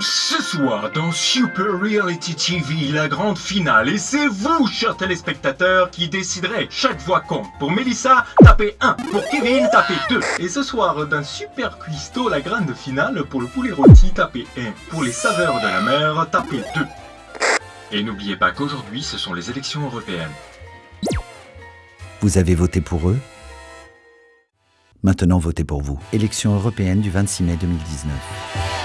Ce soir, dans Super Reality TV, la grande finale, et c'est vous, chers téléspectateurs, qui déciderez. Chaque voix compte. Pour Melissa, tapez 1. Pour Kevin, tapez 2. Et ce soir, dans Super Cuisto, la grande finale, pour le poulet rôti, tapez 1. Pour les saveurs de la mer, tapez 2. Et n'oubliez pas qu'aujourd'hui, ce sont les élections européennes. Vous avez voté pour eux? Maintenant votez pour vous. Élection européenne du 26 mai 2019.